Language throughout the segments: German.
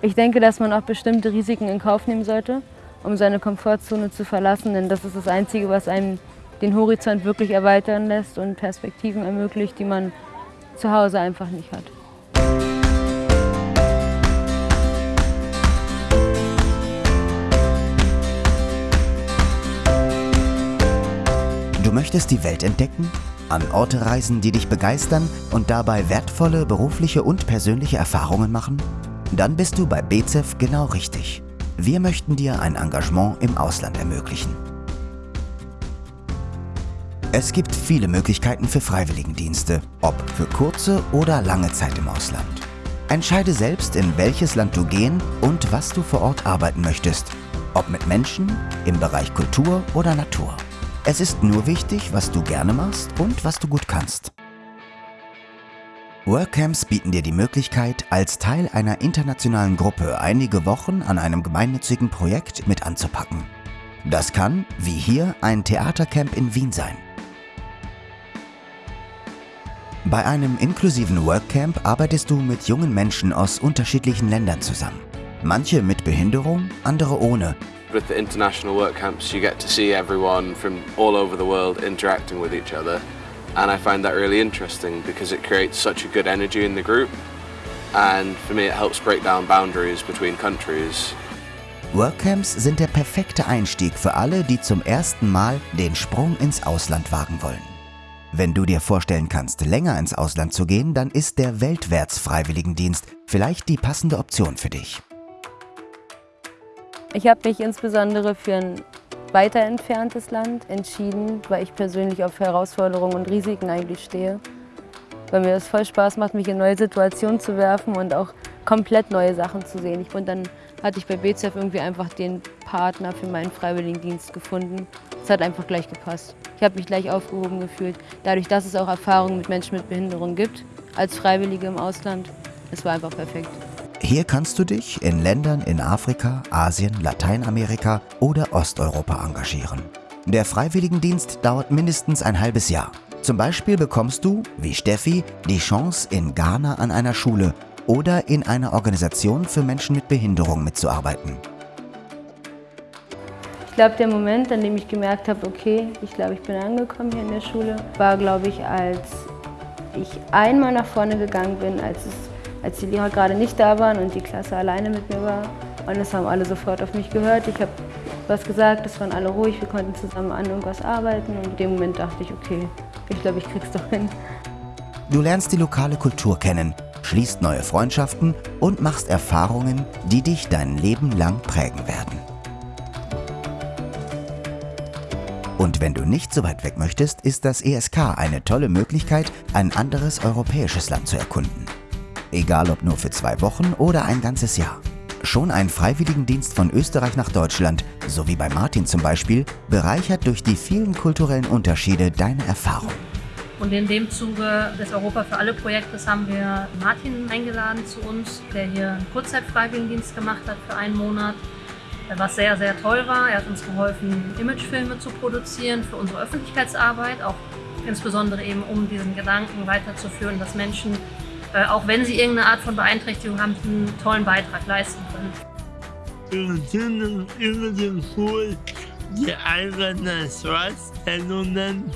Ich denke, dass man auch bestimmte Risiken in Kauf nehmen sollte, um seine Komfortzone zu verlassen, denn das ist das Einzige, was einem den Horizont wirklich erweitern lässt und Perspektiven ermöglicht, die man zu Hause einfach nicht hat. Du möchtest die Welt entdecken, an Orte reisen, die dich begeistern und dabei wertvolle berufliche und persönliche Erfahrungen machen? Dann bist du bei BZEF genau richtig. Wir möchten dir ein Engagement im Ausland ermöglichen. Es gibt viele Möglichkeiten für Freiwilligendienste, ob für kurze oder lange Zeit im Ausland. Entscheide selbst, in welches Land du gehen und was du vor Ort arbeiten möchtest, ob mit Menschen, im Bereich Kultur oder Natur. Es ist nur wichtig, was du gerne machst und was du gut kannst. Workcamps bieten dir die Möglichkeit, als Teil einer internationalen Gruppe einige Wochen an einem gemeinnützigen Projekt mit anzupacken. Das kann, wie hier, ein Theatercamp in Wien sein. Bei einem inklusiven Workcamp arbeitest du mit jungen Menschen aus unterschiedlichen Ländern zusammen. Manche mit Behinderung, andere ohne With the international work camps, you get to see everyone from all over the world interacting with each other. And I find that really interesting because it creates such a good energy in the group. And for me, it helps break down boundaries between countries. Workcamps sind der perfekte Einstieg für alle, die zum ersten Mal den Sprung ins Ausland wagen wollen. Wenn du dir vorstellen kannst, länger ins Ausland zu gehen, dann ist der Weltwärts-Freiwilligendienst vielleicht die passende Option für dich. Ich habe mich insbesondere für ein weiter entferntes Land entschieden, weil ich persönlich auf Herausforderungen und Risiken eigentlich stehe. Weil mir das voll Spaß macht, mich in neue Situationen zu werfen und auch komplett neue Sachen zu sehen. Und dann hatte ich bei BZF irgendwie einfach den Partner für meinen Freiwilligendienst gefunden. Es hat einfach gleich gepasst. Ich habe mich gleich aufgehoben gefühlt. Dadurch, dass es auch Erfahrungen mit Menschen mit Behinderung gibt, als Freiwillige im Ausland, es war einfach perfekt. Hier kannst du dich in Ländern in Afrika, Asien, Lateinamerika oder Osteuropa engagieren. Der Freiwilligendienst dauert mindestens ein halbes Jahr. Zum Beispiel bekommst du, wie Steffi, die Chance, in Ghana an einer Schule oder in einer Organisation für Menschen mit Behinderung mitzuarbeiten. Ich glaube, der Moment, an dem ich gemerkt habe, okay, ich glaube, ich bin angekommen hier in der Schule, war, glaube ich, als ich einmal nach vorne gegangen bin, als es als die Lehrer gerade nicht da waren und die Klasse alleine mit mir war. Und es haben alle sofort auf mich gehört. Ich habe was gesagt, es waren alle ruhig, wir konnten zusammen an irgendwas arbeiten. Und in dem Moment dachte ich, okay, ich glaube, ich krieg's doch hin. Du lernst die lokale Kultur kennen, schließt neue Freundschaften und machst Erfahrungen, die dich dein Leben lang prägen werden. Und wenn du nicht so weit weg möchtest, ist das ESK eine tolle Möglichkeit, ein anderes europäisches Land zu erkunden egal ob nur für zwei Wochen oder ein ganzes Jahr. Schon ein Freiwilligendienst von Österreich nach Deutschland, so wie bei Martin zum Beispiel, bereichert durch die vielen kulturellen Unterschiede deine Erfahrung. Und in dem Zuge des Europa für alle Projektes haben wir Martin eingeladen zu uns, der hier einen Kurzzeitfreiwilligendienst gemacht hat für einen Monat, was sehr, sehr toll war. Er hat uns geholfen, Imagefilme zu produzieren für unsere Öffentlichkeitsarbeit, auch insbesondere eben um diesen Gedanken weiterzuführen, dass Menschen äh, auch wenn sie irgendeine Art von Beeinträchtigung haben, einen tollen Beitrag leisten können. Wir sind über den Pool die eigenen Vorstellungen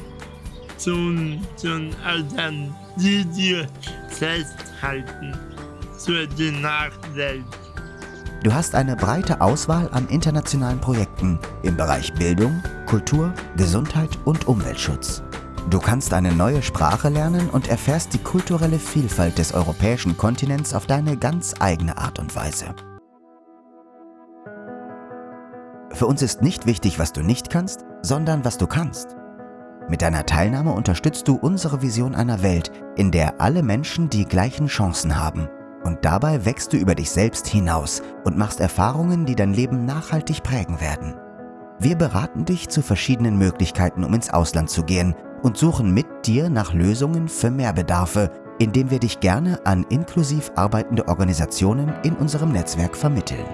zum, zum Eltern, die wir festhalten für die Nachwelt. Du hast eine breite Auswahl an internationalen Projekten im Bereich Bildung, Kultur, Gesundheit und Umweltschutz. Du kannst eine neue Sprache lernen und erfährst die kulturelle Vielfalt des europäischen Kontinents auf deine ganz eigene Art und Weise. Für uns ist nicht wichtig, was du nicht kannst, sondern was du kannst. Mit deiner Teilnahme unterstützt du unsere Vision einer Welt, in der alle Menschen die gleichen Chancen haben. Und dabei wächst du über dich selbst hinaus und machst Erfahrungen, die dein Leben nachhaltig prägen werden. Wir beraten dich zu verschiedenen Möglichkeiten, um ins Ausland zu gehen und suchen mit dir nach Lösungen für Mehrbedarfe, indem wir dich gerne an inklusiv arbeitende Organisationen in unserem Netzwerk vermitteln.